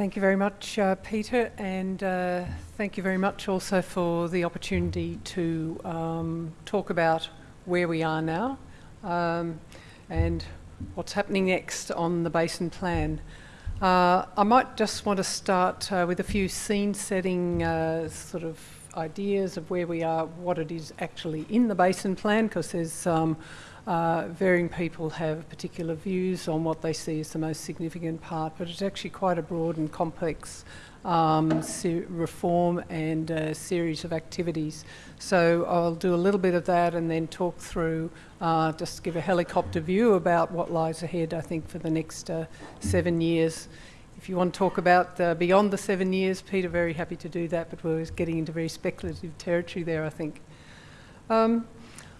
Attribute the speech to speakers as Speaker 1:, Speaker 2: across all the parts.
Speaker 1: Thank you very much, uh, Peter, and uh, thank you very much also for the opportunity to um, talk about where we are now um, and what's happening next on the Basin Plan. Uh, I might just want to start uh, with a few scene setting uh, sort of ideas of where we are, what it is actually in the Basin Plan, because there's um, uh, varying people have particular views on what they see as the most significant part, but it's actually quite a broad and complex um, reform and a series of activities. So I'll do a little bit of that and then talk through, uh, just give a helicopter view about what lies ahead, I think, for the next uh, seven years. If you want to talk about uh, beyond the seven years, Peter, very happy to do that, but we're getting into very speculative territory there, I think. Um,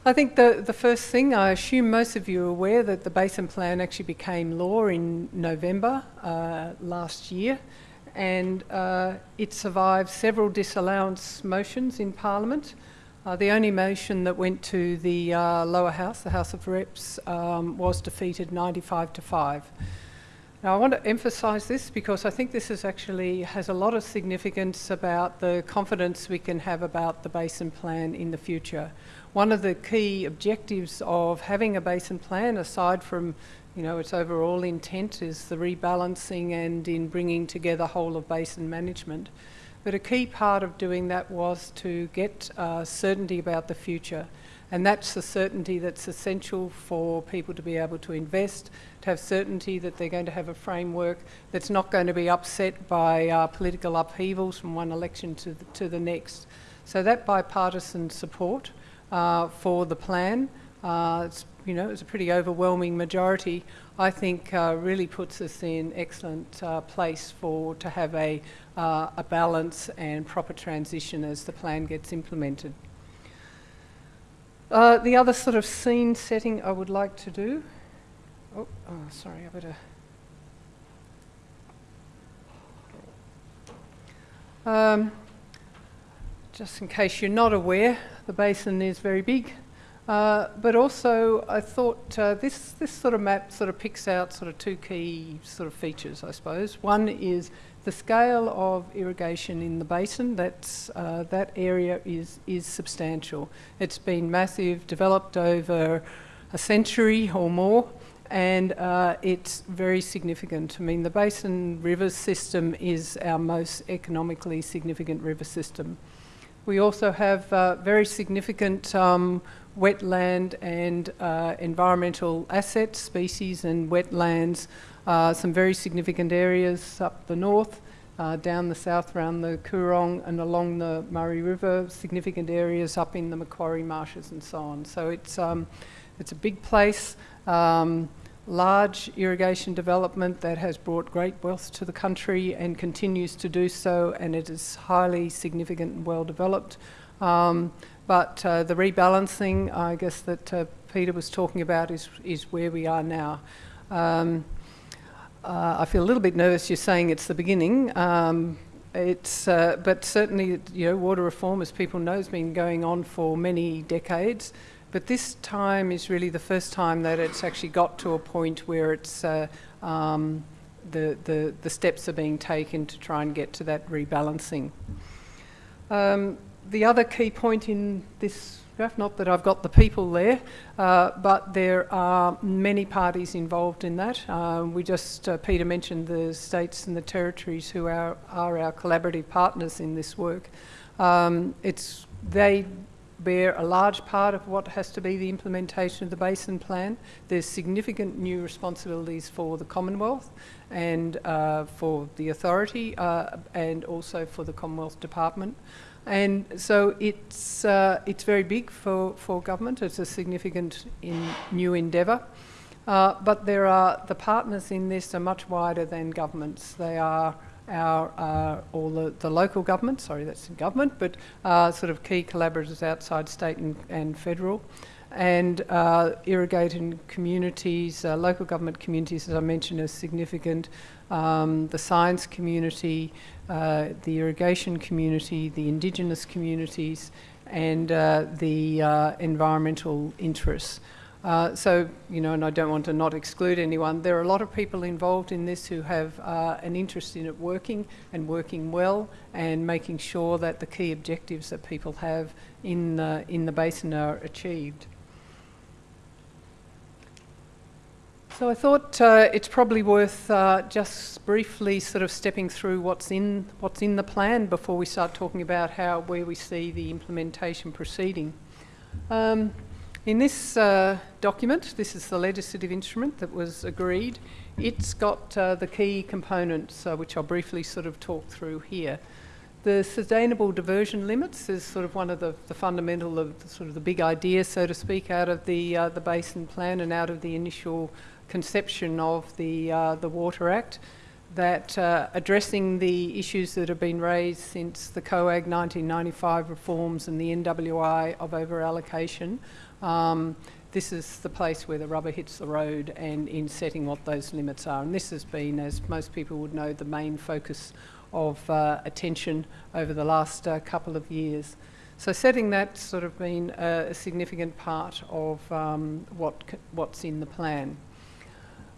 Speaker 1: I think the, the first thing, I assume most of you are aware that the Basin Plan actually became law in November uh, last year and uh, it survived several disallowance motions in Parliament. Uh, the only motion that went to the uh, lower house, the House of Reps, um, was defeated 95 to 5. Now, I want to emphasise this because I think this is actually has a lot of significance about the confidence we can have about the basin plan in the future. One of the key objectives of having a basin plan, aside from you know its overall intent, is the rebalancing and in bringing together whole of basin management. But a key part of doing that was to get uh, certainty about the future. And that's the certainty that's essential for people to be able to invest, to have certainty that they're going to have a framework that's not going to be upset by uh, political upheavals from one election to the, to the next. So that bipartisan support uh, for the plan, uh, it's, you know, it's a pretty overwhelming majority, I think uh, really puts us in excellent uh, place for to have a, uh, a balance and proper transition as the plan gets implemented. Uh, the other sort of scene setting I would like to do. Oh, oh sorry, I better. Um, just in case you're not aware, the basin is very big. Uh, but also, I thought uh, this this sort of map sort of picks out sort of two key sort of features, I suppose. One is the scale of irrigation in the basin, that's, uh, that area is, is substantial. It's been massive, developed over a century or more, and uh, it's very significant. I mean, the Basin River system is our most economically significant river system. We also have uh, very significant um, wetland and uh, environmental assets, species and wetlands uh, some very significant areas up the north, uh, down the south around the Coorong and along the Murray River, significant areas up in the Macquarie Marshes and so on. So it's, um, it's a big place, um, large irrigation development that has brought great wealth to the country and continues to do so, and it is highly significant and well developed. Um, but uh, the rebalancing, I guess, that uh, Peter was talking about is, is where we are now. Uh, I feel a little bit nervous you're saying it's the beginning. Um, it's, uh, but certainly, you know, water reform, as people know, has been going on for many decades. But this time is really the first time that it's actually got to a point where it's uh, um, the, the, the steps are being taken to try and get to that rebalancing. Um, the other key point in this not that I've got the people there, uh, but there are many parties involved in that. Uh, we just, uh, Peter mentioned the states and the territories who are, are our collaborative partners in this work. Um, it's, they bear a large part of what has to be the implementation of the Basin Plan. There's significant new responsibilities for the Commonwealth and uh, for the authority uh, and also for the Commonwealth Department. And so it's, uh, it's very big for, for government. It's a significant in new endeavour. Uh, but there are the partners in this are much wider than governments. They are our uh, all the, the local government. Sorry, that's in government, but uh, sort of key collaborators outside state and, and federal, and uh, irrigated communities, uh, local government communities, as I mentioned, are significant. Um, the science community, uh, the irrigation community, the indigenous communities, and uh, the uh, environmental interests. Uh, so, you know, and I don't want to not exclude anyone, there are a lot of people involved in this who have uh, an interest in it working and working well and making sure that the key objectives that people have in, in the basin are achieved. So I thought uh, it's probably worth uh, just briefly sort of stepping through what's in what's in the plan before we start talking about how where we see the implementation proceeding. Um, in this uh, document, this is the legislative instrument that was agreed. It's got uh, the key components, uh, which I'll briefly sort of talk through here. The sustainable diversion limits is sort of one of the, the fundamental of the, sort of the big idea, so to speak, out of the uh, the basin plan and out of the initial conception of the, uh, the Water Act that uh, addressing the issues that have been raised since the COAG 1995 reforms and the NWI of over-allocation, um, this is the place where the rubber hits the road and in setting what those limits are. And this has been, as most people would know, the main focus of uh, attention over the last uh, couple of years. So setting that's sort of been a, a significant part of um, what what's in the plan.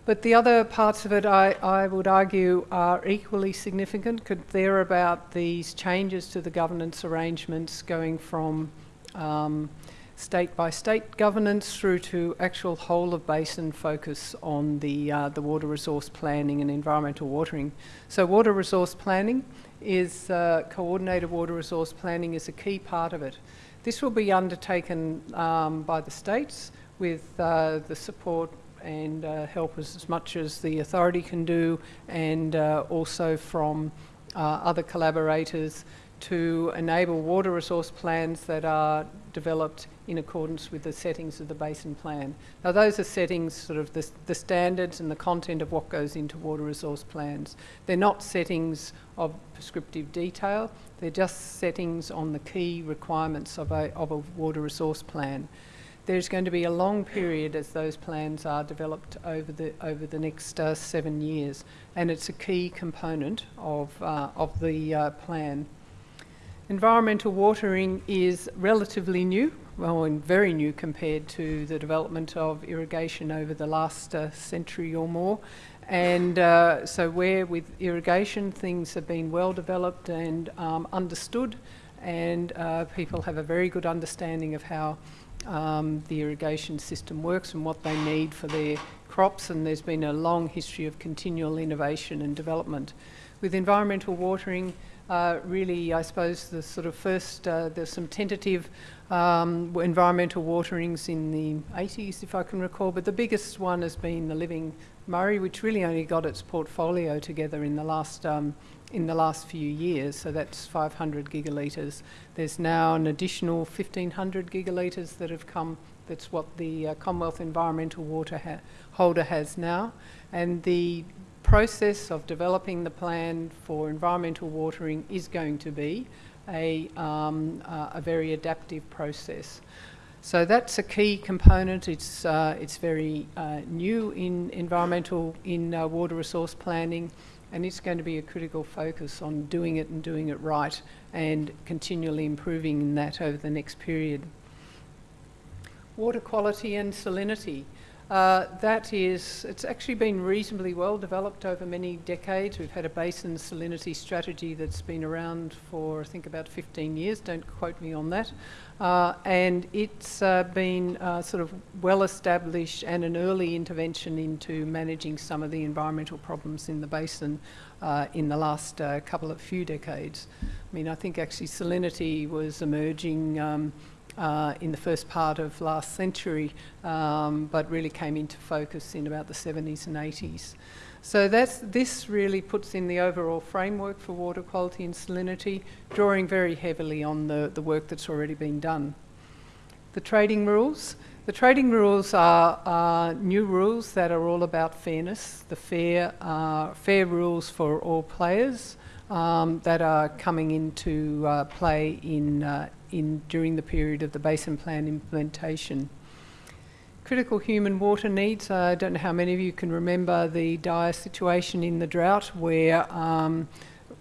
Speaker 1: But the other parts of it, I, I would argue, are equally significant. they're about these changes to the governance arrangements going from um, state by state governance through to actual whole of basin focus on the, uh, the water resource planning and environmental watering. So water resource planning is, uh, coordinated water resource planning is a key part of it. This will be undertaken um, by the states with uh, the support and uh, help us as much as the authority can do and uh, also from uh, other collaborators to enable water resource plans that are developed in accordance with the settings of the basin plan. Now those are settings, sort of the, the standards and the content of what goes into water resource plans. They're not settings of prescriptive detail, they're just settings on the key requirements of a, of a water resource plan there's going to be a long period as those plans are developed over the over the next uh, seven years, and it's a key component of uh, of the uh, plan. Environmental watering is relatively new, well, and very new compared to the development of irrigation over the last uh, century or more. And uh, so, where with irrigation things have been well developed and um, understood, and uh, people have a very good understanding of how um, the irrigation system works and what they need for their crops and there's been a long history of continual innovation and development. With environmental watering, uh, really I suppose the sort of first, uh, there's some tentative um, environmental waterings in the 80s if I can recall, but the biggest one has been the Living Murray which really only got its portfolio together in the last um, in the last few years, so that's 500 gigalitres. There's now an additional 1500 gigalitres that have come, that's what the uh, Commonwealth Environmental Water ha Holder has now. And the process of developing the plan for environmental watering is going to be a, um, uh, a very adaptive process. So that's a key component. It's, uh, it's very uh, new in environmental, in uh, water resource planning and it's going to be a critical focus on doing it and doing it right and continually improving in that over the next period. Water quality and salinity. Uh, that is, it's actually been reasonably well developed over many decades. We've had a basin salinity strategy that's been around for, I think, about 15 years. Don't quote me on that. Uh, and it's uh, been uh, sort of well established and an early intervention into managing some of the environmental problems in the basin uh, in the last couple of few decades. I mean, I think actually salinity was emerging. Um, uh, in the first part of last century, um, but really came into focus in about the 70s and 80s. So this really puts in the overall framework for water quality and salinity, drawing very heavily on the, the work that's already been done. The trading rules. The trading rules are, are new rules that are all about fairness, the fair, uh, fair rules for all players um, that are coming into uh, play in, uh, in during the period of the basin plan implementation. Critical human water needs. I don't know how many of you can remember the dire situation in the drought where um,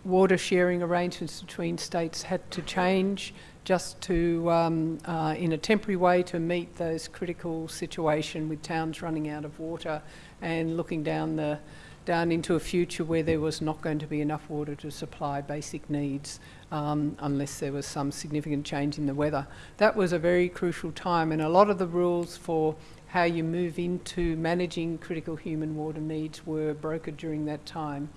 Speaker 1: water sharing arrangements between states had to change just to, um, uh, in a temporary way, to meet those critical situation with towns running out of water and looking down the down into a future where there was not going to be enough water to supply basic needs um, unless there was some significant change in the weather. That was a very crucial time, and a lot of the rules for how you move into managing critical human water needs were brokered during that time.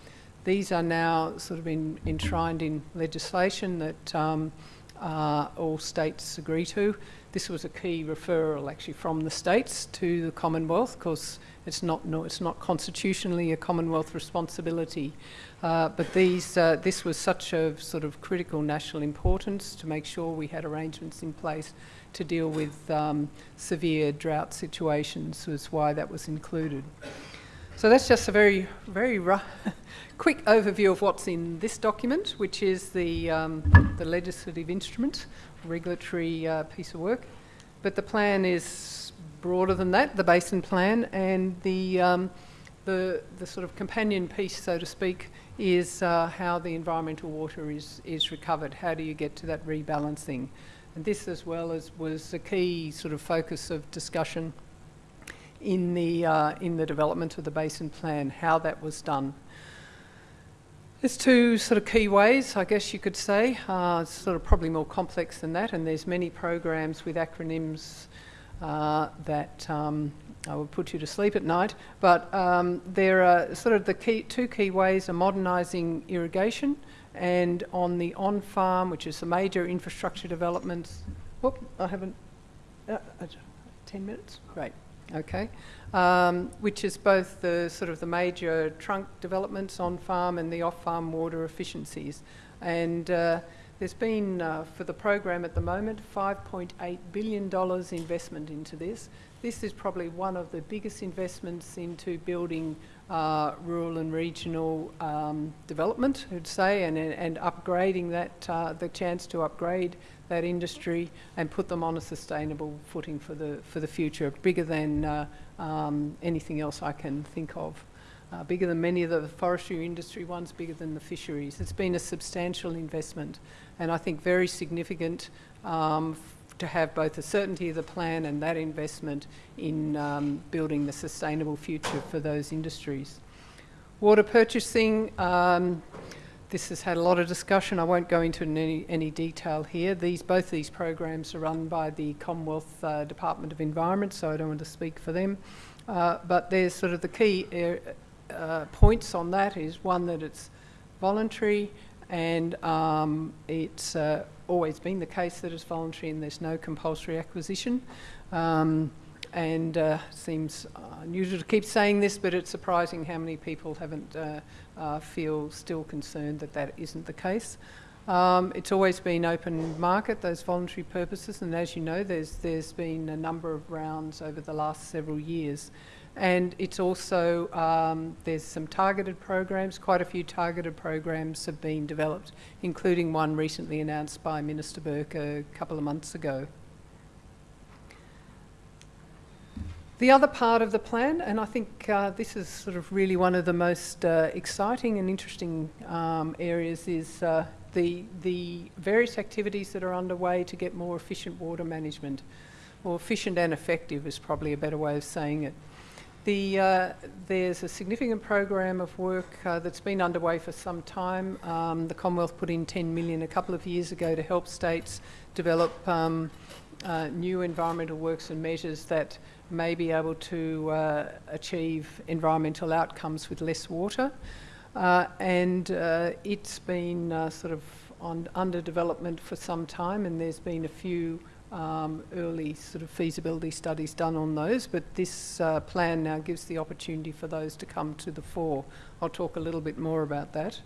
Speaker 1: These are now sort of in, enshrined in legislation that um, uh, all states agree to. This was a key referral actually from the states to the Commonwealth because it's not, no, it's not constitutionally a Commonwealth responsibility. Uh, but these, uh, this was such a sort of critical national importance to make sure we had arrangements in place to deal with um, severe drought situations was why that was included. So that's just a very, very rough, quick overview of what's in this document, which is the, um, the legislative instrument, regulatory uh, piece of work. But the plan is broader than that, the basin plan, and the, um, the, the sort of companion piece, so to speak, is uh, how the environmental water is, is recovered. How do you get to that rebalancing? And this, as well as was a key sort of focus of discussion in the, uh, in the development of the basin plan, how that was done. There's two sort of key ways, I guess you could say. Uh, it's sort of probably more complex than that, and there's many programs with acronyms uh, that um, I will put you to sleep at night. But um, there are sort of the key, two key ways are modernising irrigation and on the on-farm, which is the major infrastructure developments. Whoop, I haven't. Uh, uh 10 minutes? Great. Okay, um, which is both the sort of the major trunk developments on farm and the off farm water efficiencies. And uh, there's been, uh, for the program at the moment, $5.8 billion investment into this. This is probably one of the biggest investments into building uh, rural and regional um, development, I'd say, and, and upgrading that, uh, the chance to upgrade that industry and put them on a sustainable footing for the, for the future, bigger than uh, um, anything else I can think of. Uh, bigger than many of the forestry industry ones, bigger than the fisheries. It's been a substantial investment and I think very significant um, to have both the certainty of the plan and that investment in um, building the sustainable future for those industries. Water purchasing, um, this has had a lot of discussion. I won't go into any, any detail here. These, both these programs are run by the Commonwealth uh, Department of Environment, so I don't want to speak for them. Uh, but there's sort of the key uh, points on that is one that it's voluntary and um, it's uh, always been the case that it's voluntary and there's no compulsory acquisition. Um, and uh, seems unusual to keep saying this, but it's surprising how many people haven't uh, uh, feel still concerned that that isn't the case. Um, it's always been open market, those voluntary purposes, and as you know, there's there's been a number of rounds over the last several years, and it's also um, there's some targeted programs. Quite a few targeted programs have been developed, including one recently announced by Minister Burke a couple of months ago. The other part of the plan, and I think uh, this is sort of really one of the most uh, exciting and interesting um, areas, is uh, the, the various activities that are underway to get more efficient water management. More efficient and effective is probably a better way of saying it. The, uh, there's a significant program of work uh, that's been underway for some time. Um, the Commonwealth put in 10 million a couple of years ago to help states develop um, uh, new environmental works and measures that may be able to uh, achieve environmental outcomes with less water. Uh, and uh, it's been sort of on, under development for some time, and there's been a few um, early sort of feasibility studies done on those, but this uh, plan now gives the opportunity for those to come to the fore. I'll talk a little bit more about that.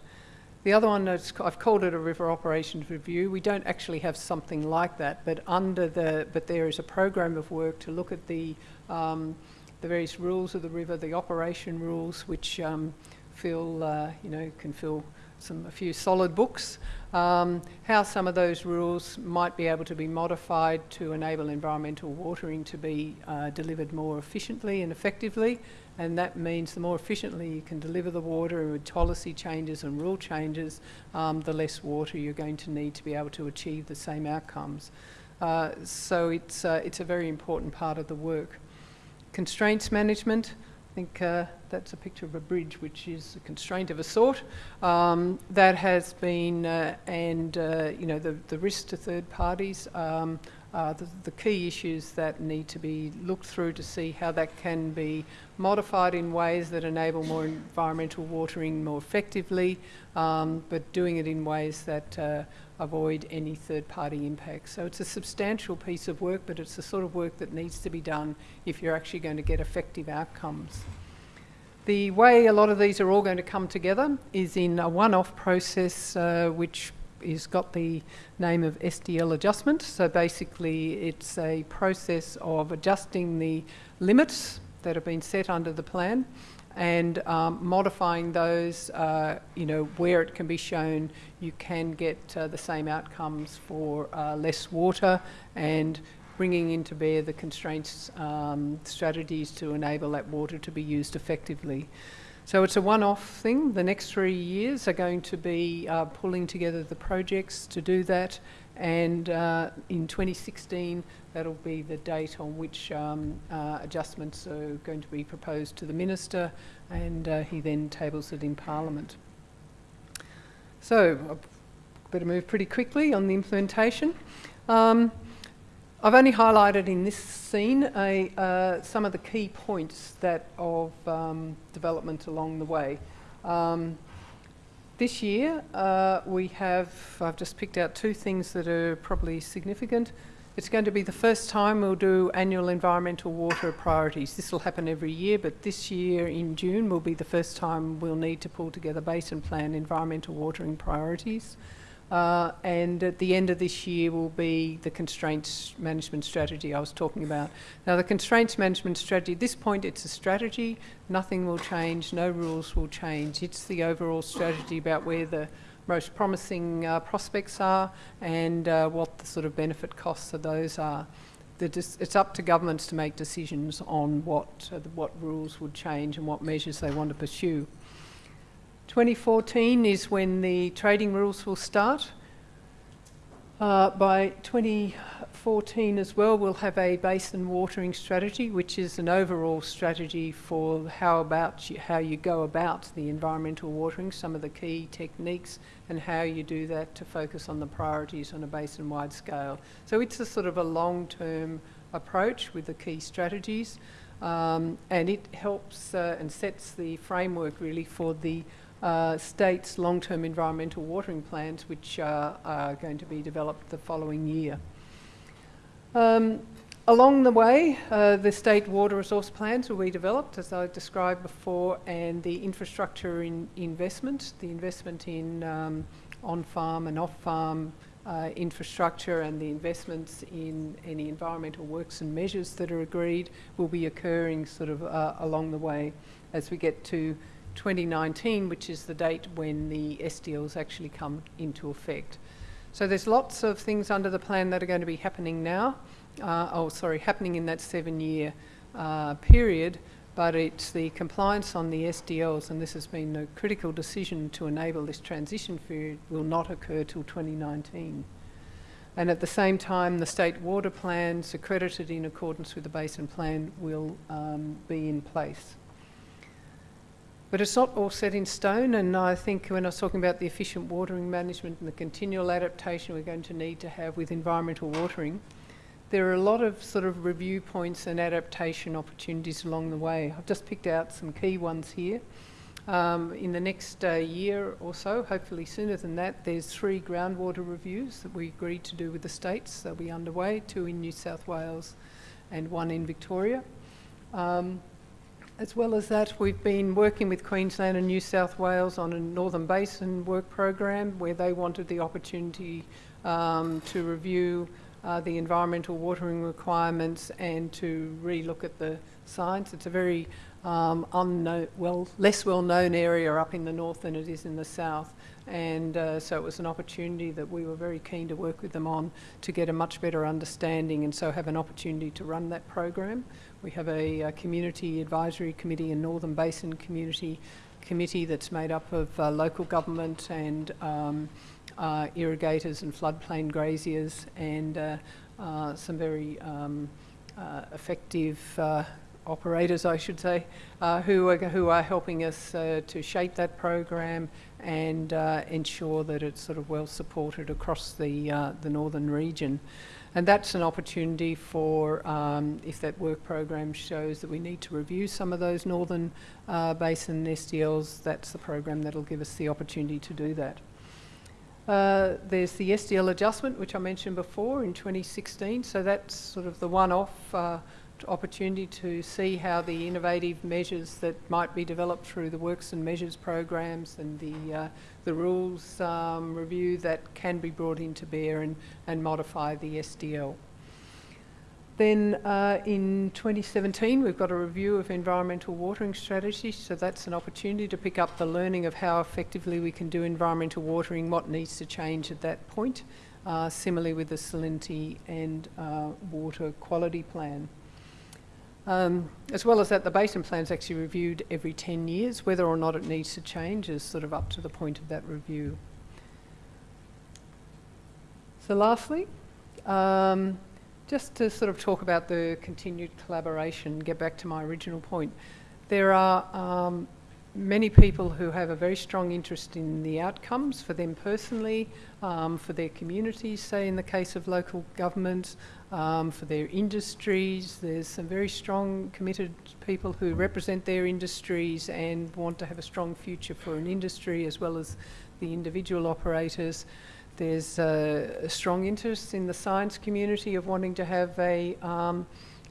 Speaker 1: The other one, I've called it a river operations review. We don't actually have something like that, but under the, but there is a program of work to look at the, um, the various rules of the river, the operation rules, which um, feel, uh, you know, can feel some a few solid books, um, how some of those rules might be able to be modified to enable environmental watering to be uh, delivered more efficiently and effectively. And that means the more efficiently you can deliver the water with policy changes and rule changes, um, the less water you're going to need to be able to achieve the same outcomes. Uh, so it's, uh, it's a very important part of the work. Constraints management, I think uh, that's a picture of a bridge, which is a constraint of a sort. Um, that has been, uh, and uh, you know, the, the risk to third parties um, are the, the, key issues that need to be looked through to see how that can be modified in ways that enable more environmental watering more effectively, um, but doing it in ways that uh, avoid any third party impacts. So it's a substantial piece of work, but it's the sort of work that needs to be done if you're actually going to get effective outcomes. The way a lot of these are all going to come together is in a one-off process uh, which is got the name of SDL adjustment. So basically it's a process of adjusting the limits that have been set under the plan and um, modifying those, uh, you know, where it can be shown you can get uh, the same outcomes for uh, less water and bringing into bear the constraints um, strategies to enable that water to be used effectively. So it's a one-off thing. The next three years are going to be uh, pulling together the projects to do that and uh, in 2016 that'll be the date on which um, uh, adjustments are going to be proposed to the Minister and uh, he then tables it in Parliament. So I better move pretty quickly on the implementation. Um, I've only highlighted in this scene a, uh, some of the key points that of um, development along the way. Um, this year uh, we have, I've just picked out two things that are probably significant. It's going to be the first time we'll do annual environmental water priorities. This will happen every year, but this year in June will be the first time we'll need to pull together basin plan environmental watering priorities. Uh, and at the end of this year will be the constraints management strategy I was talking about. Now the constraints management strategy, at this point it's a strategy, nothing will change, no rules will change. It's the overall strategy about where the most promising uh, prospects are and uh, what the sort of benefit costs of those are. it's up to governments to make decisions on what, uh, what rules would change and what measures they want to pursue. 2014 is when the trading rules will start. Uh, by 2014 as well, we'll have a basin watering strategy, which is an overall strategy for how about you, how you go about the environmental watering, some of the key techniques, and how you do that to focus on the priorities on a basin-wide scale. So it's a sort of a long-term approach with the key strategies, um, and it helps uh, and sets the framework really for the uh, states long-term environmental watering plans which uh, are going to be developed the following year. Um, along the way, uh, the state water resource plans will be developed as I described before and the infrastructure in investment, the investment in um, on-farm and off-farm uh, infrastructure and the investments in any environmental works and measures that are agreed will be occurring sort of uh, along the way as we get to 2019, which is the date when the SDLs actually come into effect. So there's lots of things under the plan that are going to be happening now. Uh, oh, sorry, happening in that seven-year uh, period, but it's the compliance on the SDLs, and this has been a critical decision to enable this transition period, will not occur till 2019. And at the same time, the state water plans accredited in accordance with the basin plan will um, be in place. But it's not all set in stone, and I think when I was talking about the efficient watering management and the continual adaptation we're going to need to have with environmental watering, there are a lot of sort of review points and adaptation opportunities along the way. I've just picked out some key ones here. Um, in the next uh, year or so, hopefully sooner than that, there's three groundwater reviews that we agreed to do with the states. They'll be underway, two in New South Wales and one in Victoria. Um, as well as that, we've been working with Queensland and New South Wales on a Northern Basin work program where they wanted the opportunity um, to review uh, the environmental watering requirements and to re-look at the science. It's a very um, unknown, well, less well-known area up in the north than it is in the south. And uh, so it was an opportunity that we were very keen to work with them on to get a much better understanding and so have an opportunity to run that program. We have a, a community advisory committee and Northern Basin Community Committee that's made up of uh, local government and um, uh, irrigators and floodplain graziers and uh, uh, some very um, uh, effective operators, I should say, uh, who, are, who are helping us uh, to shape that program and uh, ensure that it's sort of well supported across the, uh, the northern region. And that's an opportunity for, um, if that work program shows that we need to review some of those northern uh, basin SDLs, that's the program that'll give us the opportunity to do that. Uh, there's the SDL adjustment, which I mentioned before in 2016. So that's sort of the one-off uh, opportunity to see how the innovative measures that might be developed through the works and measures programs and the, uh, the rules um, review that can be brought into bear and, and modify the SDL. Then uh, in 2017, we've got a review of environmental watering strategies. So that's an opportunity to pick up the learning of how effectively we can do environmental watering, what needs to change at that point. Uh, similarly with the salinity and uh, water quality plan. Um, as well as that, the basin plan is actually reviewed every 10 years. Whether or not it needs to change is sort of up to the point of that review. So lastly, um, just to sort of talk about the continued collaboration, get back to my original point. There are um, many people who have a very strong interest in the outcomes for them personally, um, for their communities, say in the case of local governments, um, for their industries. There's some very strong, committed people who represent their industries and want to have a strong future for an industry as well as the individual operators. There's a, a strong interest in the science community of wanting to have a, um,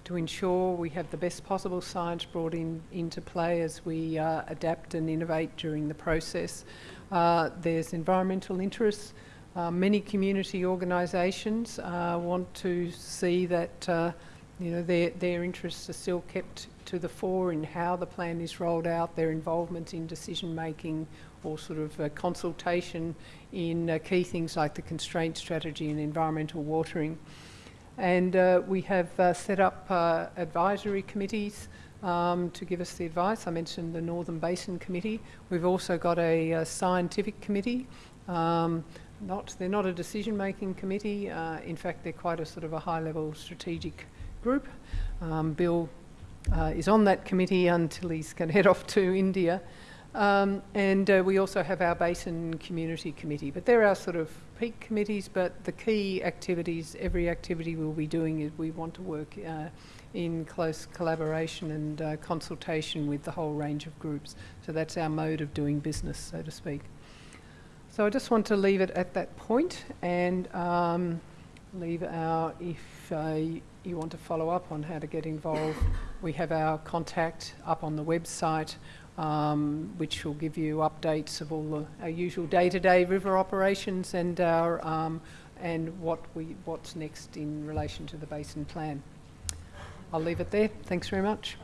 Speaker 1: to ensure we have the best possible science brought in into play as we uh, adapt and innovate during the process. Uh, there's environmental interests. Uh, many community organisations uh, want to see that uh, you know their their interests are still kept to the fore in how the plan is rolled out, their involvement in decision making or sort of uh, consultation in uh, key things like the constraint strategy and environmental watering. And uh, we have uh, set up uh, advisory committees um, to give us the advice. I mentioned the Northern Basin Committee. We've also got a, a scientific committee. Um, not, they're not a decision-making committee. Uh, in fact, they're quite a sort of a high-level strategic group. Um, Bill is on that committee until he's going to head off to India. Um, and uh, we also have our Basin Community Committee, but they're our sort of peak committees, but the key activities, every activity we'll be doing is we want to work uh, in close collaboration and uh, consultation with the whole range of groups. So that's our mode of doing business, so to speak. So I just want to leave it at that point and um, leave our, if uh, you want to follow up on how to get involved, we have our contact up on the website um, which will give you updates of all the, our usual day-to-day -day river operations and our um, and what we what's next in relation to the basin plan. I'll leave it there. Thanks very much.